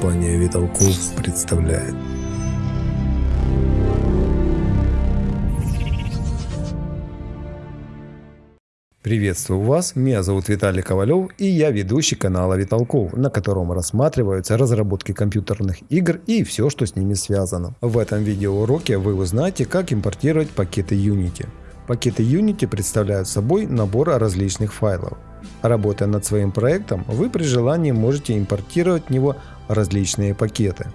Компания Виталков представляет. Приветствую вас, меня зовут Виталий Ковалев и я ведущий канала Виталков, на котором рассматриваются разработки компьютерных игр и все, что с ними связано. В этом видеоуроке вы узнаете, как импортировать пакеты Unity. Пакеты Unity представляют собой набор различных файлов. Работая над своим проектом, вы при желании можете импортировать в него различные пакеты.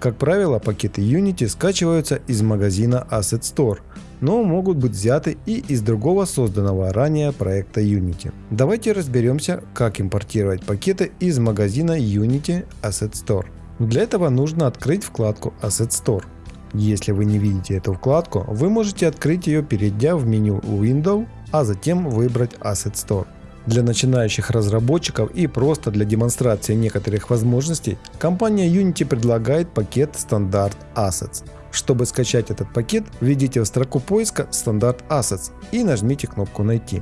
Как правило, пакеты Unity скачиваются из магазина Asset Store, но могут быть взяты и из другого созданного ранее проекта Unity. Давайте разберемся, как импортировать пакеты из магазина Unity Asset Store. Для этого нужно открыть вкладку Asset Store. Если вы не видите эту вкладку, вы можете открыть ее, перейдя в меню Window, а затем выбрать Asset Store. Для начинающих разработчиков и просто для демонстрации некоторых возможностей, компания Unity предлагает пакет Standard Assets. Чтобы скачать этот пакет, введите в строку поиска Standard Assets и нажмите кнопку «Найти».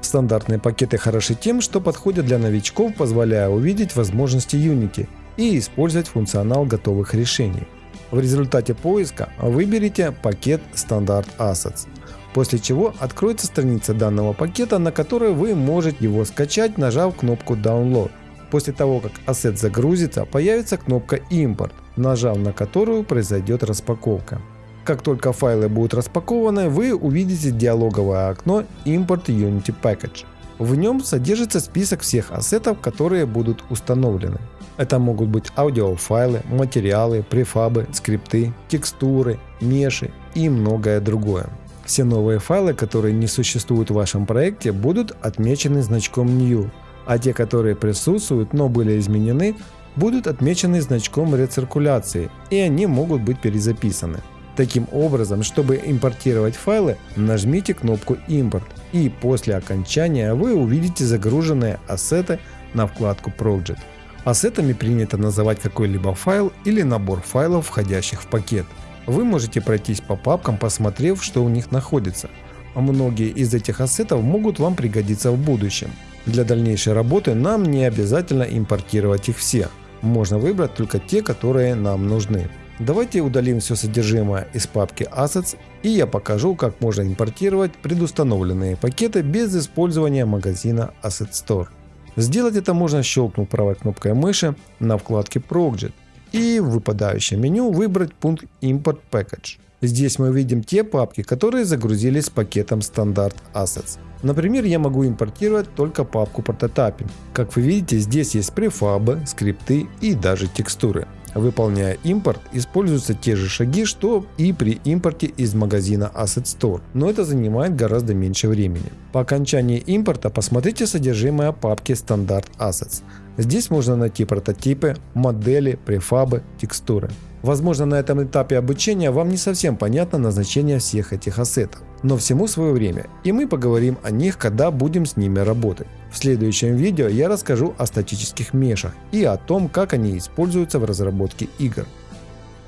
Стандартные пакеты хороши тем, что подходят для новичков, позволяя увидеть возможности Unity и использовать функционал готовых решений. В результате поиска выберите пакет Standard Assets – после чего откроется страница данного пакета, на которой вы можете его скачать, нажав кнопку Download. После того, как ассет загрузится, появится кнопка Import, нажав на которую произойдет распаковка. Как только файлы будут распакованы, вы увидите диалоговое окно Import Unity Package. В нем содержится список всех ассетов, которые будут установлены. Это могут быть аудиофайлы, материалы, префабы, скрипты, текстуры, меши и многое другое. Все новые файлы, которые не существуют в вашем проекте, будут отмечены значком New, а те, которые присутствуют, но были изменены, будут отмечены значком рециркуляции, и они могут быть перезаписаны. Таким образом, чтобы импортировать файлы, нажмите кнопку Import, и после окончания вы увидите загруженные ассеты на вкладку Project. Ассетами принято называть какой-либо файл или набор файлов, входящих в пакет. Вы можете пройтись по папкам, посмотрев, что у них находится. Многие из этих ассетов могут вам пригодиться в будущем. Для дальнейшей работы нам не обязательно импортировать их все. Можно выбрать только те, которые нам нужны. Давайте удалим все содержимое из папки Assets и я покажу, как можно импортировать предустановленные пакеты без использования магазина Asset Store. Сделать это можно щелкнув правой кнопкой мыши на вкладке Project и в выпадающем меню выбрать пункт Import Package. Здесь мы видим те папки, которые загрузились с пакетом Standard Assets. Например, я могу импортировать только папку Prototyping. Как вы видите, здесь есть префабы, скрипты и даже текстуры. Выполняя импорт, используются те же шаги, что и при импорте из магазина Asset Store, но это занимает гораздо меньше времени. По окончании импорта посмотрите содержимое папки Standard Assets. Здесь можно найти прототипы, модели, префабы, текстуры. Возможно на этом этапе обучения вам не совсем понятно назначение всех этих ассетов, но всему свое время и мы поговорим о них, когда будем с ними работать. В следующем видео я расскажу о статических мешах и о том, как они используются в разработке игр.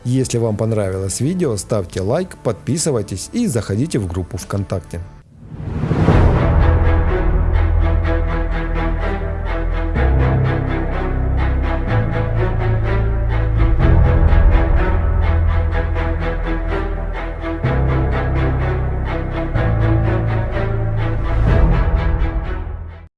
Если вам понравилось видео, ставьте лайк, подписывайтесь и заходите в группу ВКонтакте.